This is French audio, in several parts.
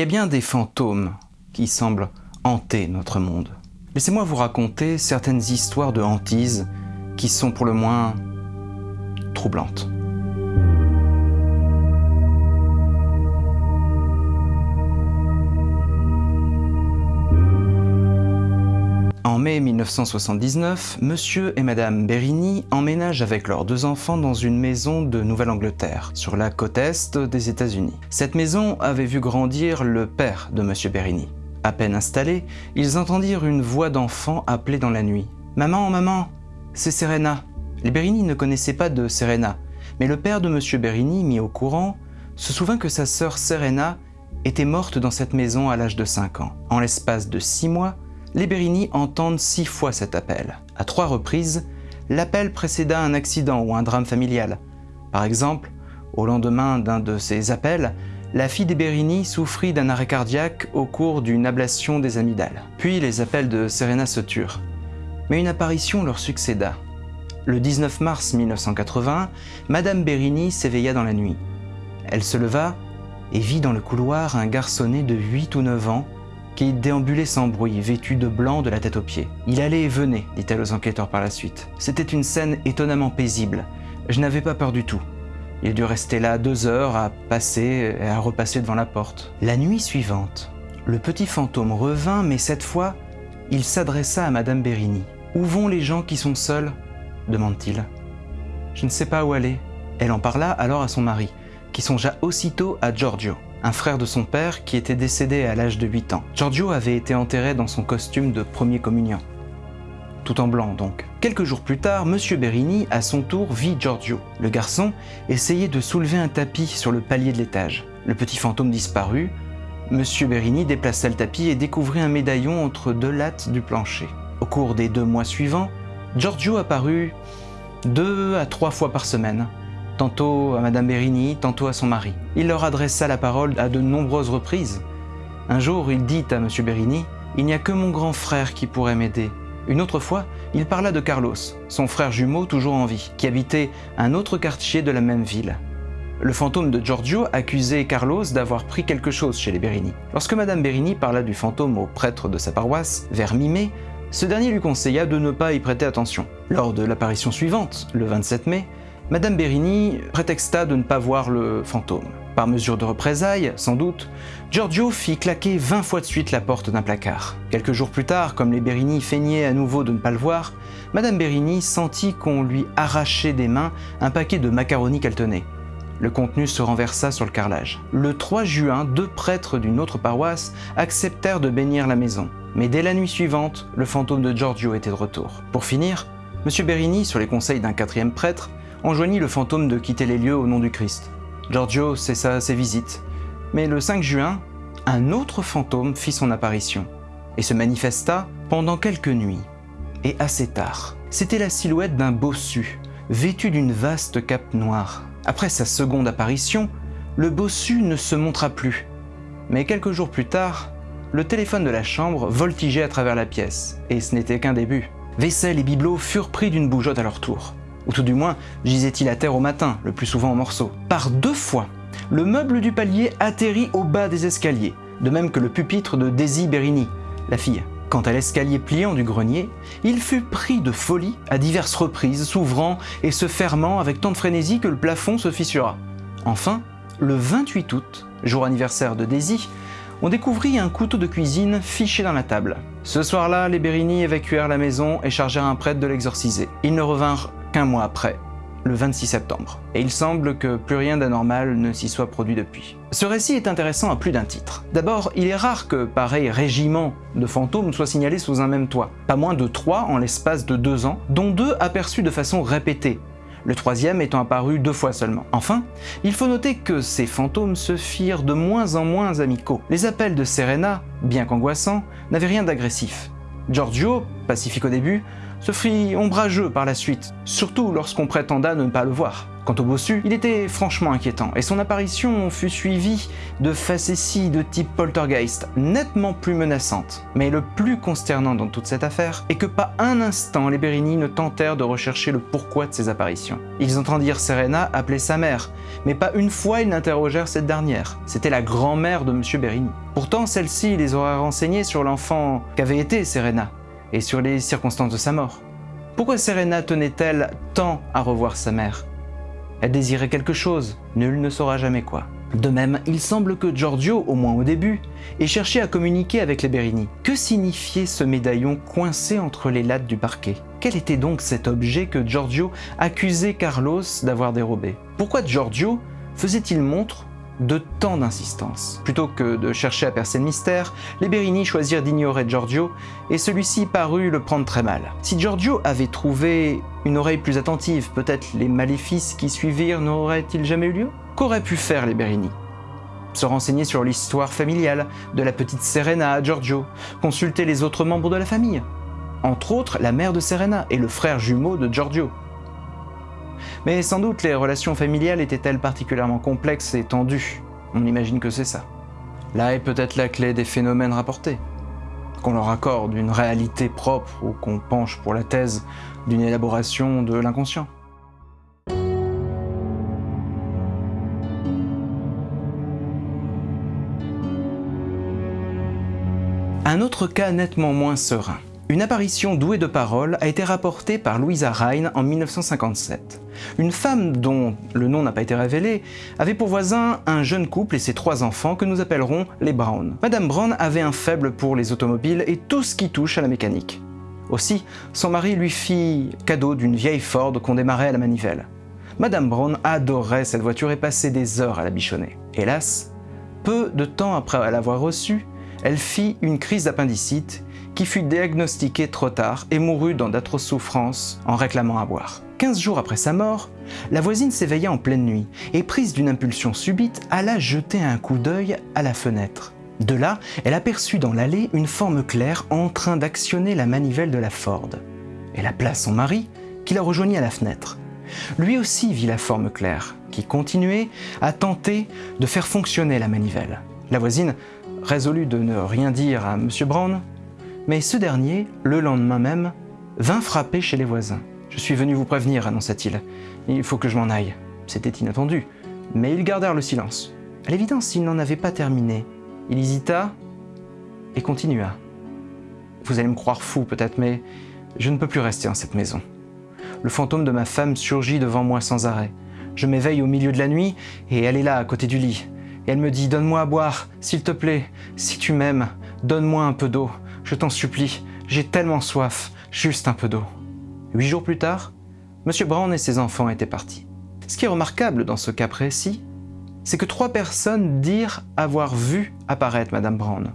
y a bien des fantômes qui semblent hanter notre monde. Laissez-moi vous raconter certaines histoires de hantise qui sont pour le moins troublantes. En mai 1979, Monsieur et Madame Berigny emménagent avec leurs deux enfants dans une maison de Nouvelle-Angleterre, sur la côte est des États-Unis. Cette maison avait vu grandir le père de Monsieur Berigny. À peine installés, ils entendirent une voix d'enfant appeler dans la nuit. « Maman, maman, c'est Serena !» Les Berigny ne connaissaient pas de Serena, mais le père de Monsieur Berigny, mis au courant, se souvint que sa sœur Serena était morte dans cette maison à l'âge de 5 ans. En l'espace de 6 mois, les Berigny entendent six fois cet appel. À trois reprises, l'appel précéda un accident ou un drame familial. Par exemple, au lendemain d'un de ces appels, la fille des Berigny souffrit d'un arrêt cardiaque au cours d'une ablation des amygdales. Puis les appels de Serena se turent. Mais une apparition leur succéda. Le 19 mars 1980, Madame Berigny s'éveilla dans la nuit. Elle se leva et vit dans le couloir un garçonnet de 8 ou 9 ans qui déambulait sans bruit, vêtu de blanc de la tête aux pieds. Il allait et venait, dit-elle aux enquêteurs par la suite. C'était une scène étonnamment paisible. Je n'avais pas peur du tout. Il dû rester là deux heures à passer et à repasser devant la porte. La nuit suivante, le petit fantôme revint, mais cette fois, il s'adressa à Madame Berigny. « Où vont les gens qui sont seuls ?» demande-t-il. « Je ne sais pas où aller. » Elle en parla alors à son mari, qui songea aussitôt à Giorgio un frère de son père qui était décédé à l'âge de 8 ans. Giorgio avait été enterré dans son costume de premier communion. Tout en blanc donc. Quelques jours plus tard, Monsieur Berigny, à son tour, vit Giorgio. Le garçon essayait de soulever un tapis sur le palier de l'étage. Le petit fantôme disparut. Monsieur Berigny déplaça le tapis et découvrit un médaillon entre deux lattes du plancher. Au cours des deux mois suivants, Giorgio apparut deux à trois fois par semaine, tantôt à Madame Berigny, tantôt à son mari. Il leur adressa la parole à de nombreuses reprises. Un jour, il dit à Monsieur Berigny, « Il n'y a que mon grand frère qui pourrait m'aider. » Une autre fois, il parla de Carlos, son frère jumeau toujours en vie, qui habitait un autre quartier de la même ville. Le fantôme de Giorgio accusait Carlos d'avoir pris quelque chose chez les Berigny. Lorsque Madame Berigny parla du fantôme au prêtre de sa paroisse, vers mi-mai, ce dernier lui conseilla de ne pas y prêter attention. Lors de l'apparition suivante, le 27 mai, Madame Berigny prétexta de ne pas voir le fantôme. Par mesure de représailles, sans doute, Giorgio fit claquer 20 fois de suite la porte d'un placard. Quelques jours plus tard, comme les Berigny feignaient à nouveau de ne pas le voir, Madame Berigny sentit qu'on lui arrachait des mains un paquet de macaroni qu'elle tenait. Le contenu se renversa sur le carrelage. Le 3 juin, deux prêtres d'une autre paroisse acceptèrent de bénir la maison. Mais dès la nuit suivante, le fantôme de Giorgio était de retour. Pour finir, M. Berigny, sur les conseils d'un quatrième prêtre, enjoignit le fantôme de quitter les lieux au nom du Christ. Giorgio cessa ses visites, mais le 5 juin, un autre fantôme fit son apparition et se manifesta pendant quelques nuits, et assez tard. C'était la silhouette d'un bossu, vêtu d'une vaste cape noire. Après sa seconde apparition, le bossu ne se montra plus, mais quelques jours plus tard, le téléphone de la chambre voltigeait à travers la pièce, et ce n'était qu'un début. Vaisselle et bibelots furent pris d'une bougeotte à leur tour ou tout du moins gisait-il à terre au matin, le plus souvent en morceaux. Par deux fois, le meuble du palier atterrit au bas des escaliers, de même que le pupitre de Daisy Berigny, la fille. Quant à l'escalier pliant du grenier, il fut pris de folie à diverses reprises, s'ouvrant et se fermant avec tant de frénésie que le plafond se fissura. Enfin, le 28 août, jour anniversaire de Daisy, on découvrit un couteau de cuisine fiché dans la table. Ce soir-là, les Berigny évacuèrent la maison et chargèrent un prêtre de l'exorciser. Ils ne revinrent qu'un mois après, le 26 septembre. Et il semble que plus rien d'anormal ne s'y soit produit depuis. Ce récit est intéressant à plus d'un titre. D'abord, il est rare que pareil régiment de fantômes soit signalé sous un même toit. Pas moins de trois en l'espace de deux ans, dont deux aperçus de façon répétée, le troisième étant apparu deux fois seulement. Enfin, il faut noter que ces fantômes se firent de moins en moins amicaux. Les appels de Serena, bien qu'angoissants, n'avaient rien d'agressif. Giorgio, pacifique au début, se fit ombrageux par la suite, surtout lorsqu'on prétenda ne pas le voir. Quant au bossu, il était franchement inquiétant, et son apparition fut suivie de facéties de type poltergeist, nettement plus menaçantes. Mais le plus consternant dans toute cette affaire est que pas un instant les Bérini ne tentèrent de rechercher le pourquoi de ces apparitions. Ils entendirent Serena appeler sa mère, mais pas une fois ils n'interrogèrent cette dernière. C'était la grand-mère de M. Bérini. Pourtant, celle-ci les aurait renseignés sur l'enfant qu'avait été Serena, et sur les circonstances de sa mort. Pourquoi Serena tenait-elle tant à revoir sa mère? Elle désirait quelque chose, nul ne saura jamais quoi. De même, il semble que Giorgio, au moins au début, ait cherché à communiquer avec les Berini. Que signifiait ce médaillon coincé entre les lattes du parquet? Quel était donc cet objet que Giorgio accusait Carlos d'avoir dérobé? Pourquoi Giorgio faisait-il montre de tant d'insistance. Plutôt que de chercher à percer le mystère, les Berini choisirent d'ignorer Giorgio, et celui-ci parut le prendre très mal. Si Giorgio avait trouvé une oreille plus attentive, peut-être les maléfices qui suivirent n'auraient-ils jamais eu lieu? Qu'auraient pu faire les Berini? Se renseigner sur l'histoire familiale de la petite Serena à Giorgio, consulter les autres membres de la famille, entre autres la mère de Serena et le frère jumeau de Giorgio. Mais sans doute les relations familiales étaient-elles particulièrement complexes et tendues? On imagine que c'est ça. Là est peut-être la clé des phénomènes rapportés. Qu'on leur accorde une réalité propre ou qu'on penche pour la thèse d'une élaboration de l'inconscient. Un autre cas nettement moins serein. Une apparition douée de paroles a été rapportée par Louisa Rhine en 1957. Une femme dont le nom n'a pas été révélé avait pour voisin un jeune couple et ses trois enfants que nous appellerons les Brown. Madame Brown avait un faible pour les automobiles et tout ce qui touche à la mécanique. Aussi, son mari lui fit cadeau d'une vieille Ford qu'on démarrait à la manivelle. Madame Brown adorait cette voiture et passait des heures à la bichonner. Hélas, peu de temps après l'avoir reçue, elle fit une crise d'appendicite qui fut diagnostiquée trop tard et mourut dans d'atroces souffrances en réclamant à boire. 15 jours après sa mort, la voisine s'éveilla en pleine nuit et prise d'une impulsion subite, alla jeter un coup d'œil à la fenêtre. De là, elle aperçut dans l'allée une forme claire en train d'actionner la manivelle de la Ford. Elle appela son mari, qui la rejoignit à la fenêtre. Lui aussi vit la forme claire, qui continuait à tenter de faire fonctionner la manivelle. La voisine résolut de ne rien dire à M. Brown, mais ce dernier, le lendemain même, vint frapper chez les voisins. Je suis venu vous prévenir, annonça-t-il. Il faut que je m'en aille. C'était inattendu, mais ils gardèrent le silence. À l'évidence, il n'en avait pas terminé. Il hésita et continua. Vous allez me croire fou peut-être, mais je ne peux plus rester en cette maison. Le fantôme de ma femme surgit devant moi sans arrêt. Je m'éveille au milieu de la nuit et elle est là, à côté du lit. Elle me dit « Donne-moi à boire, s'il te plaît. Si tu m'aimes, donne-moi un peu d'eau. Je t'en supplie, j'ai tellement soif, juste un peu d'eau. » Huit jours plus tard, M. Brown et ses enfants étaient partis. Ce qui est remarquable dans ce cas précis, c'est que trois personnes dirent avoir vu apparaître Madame Brown.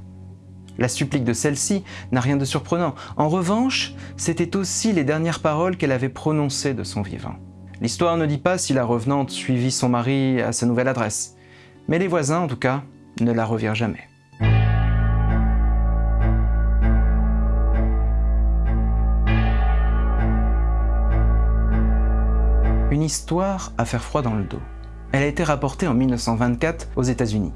La supplique de celle-ci n'a rien de surprenant. En revanche, c'était aussi les dernières paroles qu'elle avait prononcées de son vivant. L'histoire ne dit pas si la revenante suivit son mari à sa nouvelle adresse, mais les voisins, en tout cas, ne la revirent jamais. Histoire à faire froid dans le dos. Elle a été rapportée en 1924 aux États-Unis.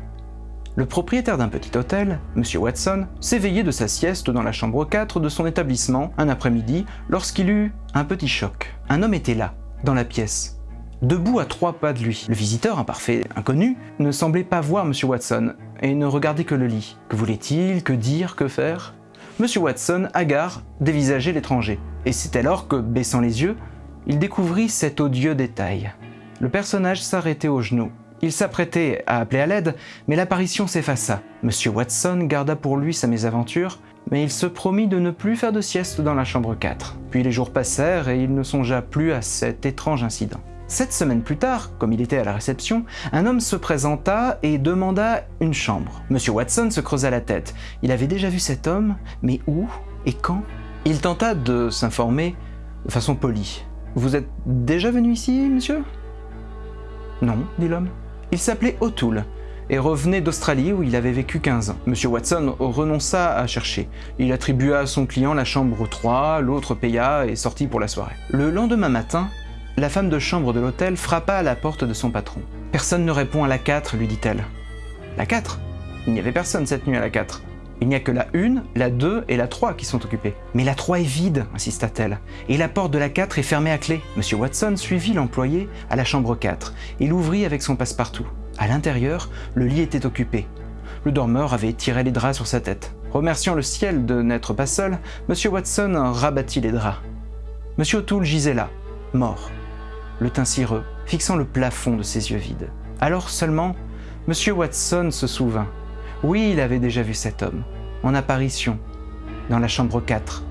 Le propriétaire d'un petit hôtel, M. Watson, s'éveillait de sa sieste dans la chambre 4 de son établissement un après-midi lorsqu'il eut un petit choc. Un homme était là, dans la pièce, debout à trois pas de lui. Le visiteur, un parfait inconnu, ne semblait pas voir M. Watson et ne regardait que le lit. Que voulait-il? Que dire? Que faire? M. Watson, hagard, dévisageait l'étranger. Et c'est alors que, baissant les yeux, il découvrit cet odieux détail. Le personnage s'arrêtait aux genoux. Il s'apprêtait à appeler à l'aide, mais l'apparition s'effaça. Monsieur Watson garda pour lui sa mésaventure, mais il se promit de ne plus faire de sieste dans la chambre 4. Puis les jours passèrent et il ne songea plus à cet étrange incident. Sept semaines plus tard, comme il était à la réception, un homme se présenta et demanda une chambre. Monsieur Watson se creusa la tête. Il avait déjà vu cet homme, mais où et quand? Il tenta de s'informer de façon polie. Vous êtes déjà venu ici, monsieur? Non, dit l'homme. Il s'appelait O'Toole et revenait d'Australie où il avait vécu 15 ans. Monsieur Watson renonça à chercher. Il attribua à son client la chambre 3, l'autre paya et sortit pour la soirée. Le lendemain matin, la femme de chambre de l'hôtel frappa à la porte de son patron. Personne ne répond à la 4, lui dit-elle. La 4 Il n'y avait personne cette nuit à la 4. Il n'y a que la 1, la 2 et la 3 qui sont occupées. Mais la 3 est vide, insista-t-elle, et la porte de la 4 est fermée à clé. Monsieur Watson suivit l'employé à la chambre 4 et l'ouvrit avec son passe-partout. À l'intérieur, le lit était occupé. Le dormeur avait tiré les draps sur sa tête. Remerciant le ciel de n'être pas seul, Monsieur Watson rabattit les draps. Monsieur O'Toole gisait là, mort, le teint cireux, fixant le plafond de ses yeux vides. Alors seulement, Monsieur Watson se souvint. Oui, il avait déjà vu cet homme, en apparition, dans la chambre 4,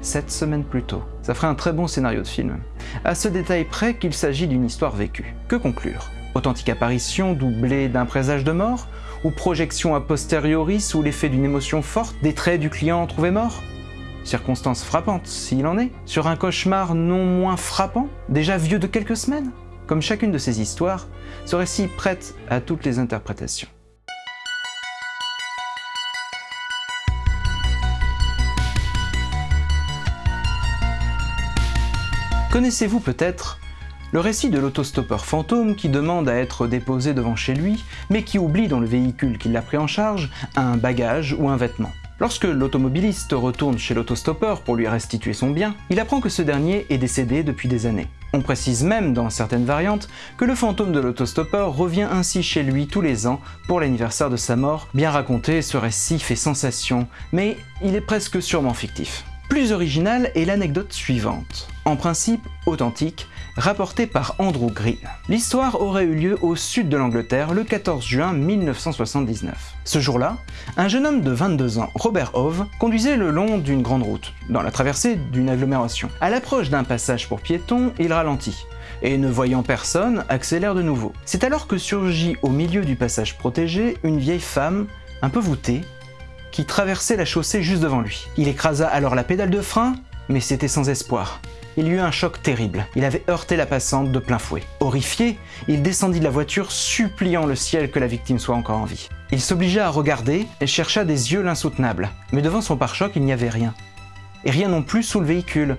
sept semaines plus tôt. Ça ferait un très bon scénario de film. À ce détail près qu'il s'agit d'une histoire vécue. Que conclure? Authentique apparition doublée d'un présage de mort Ou projection a posteriori sous l'effet d'une émotion forte des traits du client trouvé mort Circonstance frappante, s'il en est, sur un cauchemar non moins frappant, déjà vieux de quelques semaines? Comme chacune de ces histoires, ce récit prête à toutes les interprétations. Connaissez-vous peut-être le récit de l'autostoppeur fantôme qui demande à être déposé devant chez lui, mais qui oublie dans le véhicule qui l'a pris en charge un bagage ou un vêtement? Lorsque l'automobiliste retourne chez l'autostoppeur pour lui restituer son bien, il apprend que ce dernier est décédé depuis des années. On précise même dans certaines variantes que le fantôme de l'autostoppeur revient ainsi chez lui tous les ans pour l'anniversaire de sa mort. Bien raconté, ce récit fait sensation, mais il est presque sûrement fictif. Plus originale est l'anecdote suivante, en principe authentique, rapportée par Andrew Green. L'histoire aurait eu lieu au sud de l'Angleterre le 14 juin 1979. Ce jour-là, un jeune homme de 22 ans, Robert Hove, conduisait le long d'une grande route, dans la traversée d'une agglomération. À l'approche d'un passage pour piétons, il ralentit et ne voyant personne, accélère de nouveau. C'est alors que surgit au milieu du passage protégé une vieille femme, un peu voûtée, qui traversait la chaussée juste devant lui. Il écrasa alors la pédale de frein, mais c'était sans espoir. Il y eut un choc terrible. Il avait heurté la passante de plein fouet. Horrifié, il descendit de la voiture, suppliant le ciel que la victime soit encore en vie. Il s'obligea à regarder et chercha des yeux l'insoutenable. Mais devant son pare-choc, il n'y avait rien. Et rien non plus sous le véhicule.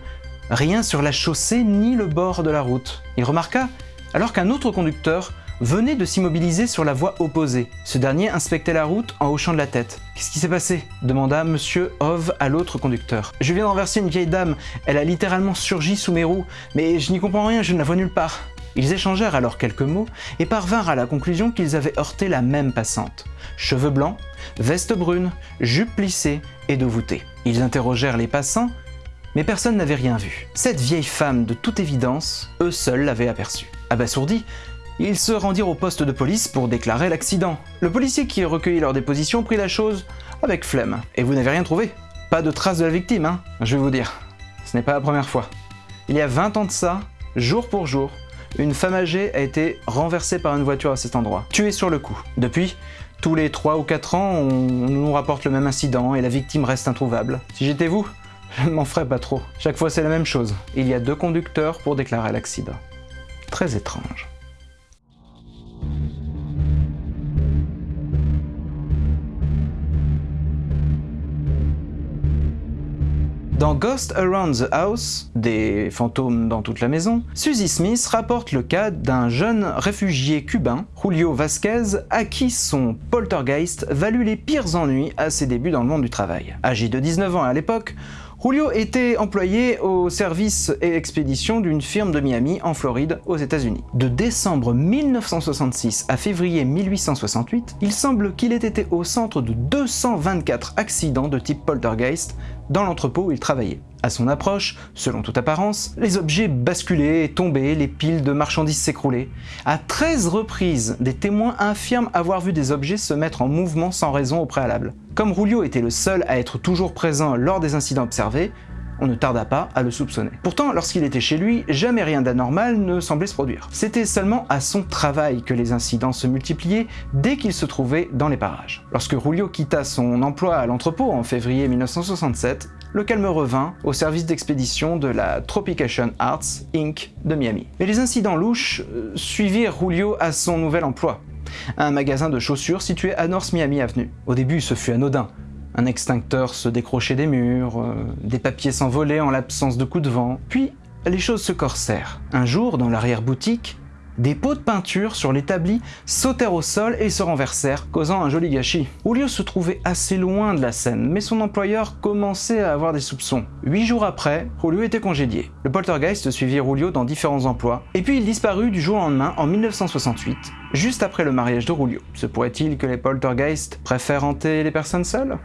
Rien sur la chaussée ni le bord de la route. Il remarqua alors qu'un autre conducteur venait de s'immobiliser sur la voie opposée. Ce dernier inspectait la route en hochant de la tête. Qu'est-ce qui s'est passé demanda Monsieur Hove à l'autre conducteur. Je viens d'enverser une vieille dame, elle a littéralement surgi sous mes roues, mais je n'y comprends rien, je ne la vois nulle part. Ils échangèrent alors quelques mots et parvinrent à la conclusion qu'ils avaient heurté la même passante. Cheveux blancs, veste brune, jupe plissée et dos voûtée. Ils interrogèrent les passants, mais personne n'avait rien vu. Cette vieille femme, de toute évidence, eux seuls l'avaient aperçue. Abasourdis, ils se rendirent au poste de police pour déclarer l'accident. Le policier qui recueillit leur déposition prit la chose avec flemme. Et vous n'avez rien trouvé Pas de traces de la victime, hein Je vais vous dire. Ce n'est pas la première fois. Il y a 20 ans de ça, jour pour jour, une femme âgée a été renversée par une voiture à cet endroit, tuée sur le coup. Depuis, tous les 3 ou 4 ans, on nous rapporte le même incident et la victime reste introuvable. Si j'étais vous, je ne m'en ferais pas trop. Chaque fois c'est la même chose. Il y a deux conducteurs pour déclarer l'accident. Très étrange. Dans Ghost Around the House, des fantômes dans toute la maison, Suzy Smith rapporte le cas d'un jeune réfugié cubain, Julio Vasquez, à qui son poltergeist valut les pires ennuis à ses débuts dans le monde du travail. Âgé de 19 ans à l'époque, Julio était employé au service et expédition d'une firme de Miami en Floride aux États-Unis. De décembre 1966 à février 1868, il semble qu'il ait été au centre de 224 accidents de type poltergeist dans l'entrepôt où il travaillait. À son approche, selon toute apparence, les objets basculaient et tombaient, les piles de marchandises s'écroulaient. À 13 reprises, des témoins affirment avoir vu des objets se mettre en mouvement sans raison au préalable. Comme Rulio était le seul à être toujours présent lors des incidents observés, on ne tarda pas à le soupçonner. Pourtant, lorsqu'il était chez lui, jamais rien d'anormal ne semblait se produire. C'était seulement à son travail que les incidents se multipliaient dès qu'il se trouvait dans les parages. Lorsque Rulio quitta son emploi à l'entrepôt en février 1967, le calme revint au service d'expédition de la Tropication Arts Inc. de Miami. Mais les incidents louches euh, suivirent Julio à son nouvel emploi, un magasin de chaussures situé à North Miami Avenue. Au début, ce fut anodin, un extincteur se décrochait des murs, euh, des papiers s'envolaient en l'absence de coups de vent. Puis, les choses se corsèrent. Un jour, dans l'arrière-boutique, des pots de peinture sur l'établi sautèrent au sol et se renversèrent, causant un joli gâchis. Julio se trouvait assez loin de la scène, mais son employeur commençait à avoir des soupçons. Huit jours après, Julio était congédié. Le poltergeist suivit Julio dans différents emplois, et puis il disparut du jour au lendemain en 1968, juste après le mariage de Julio. Se pourrait-il que les poltergeists préfèrent hanter les personnes seules?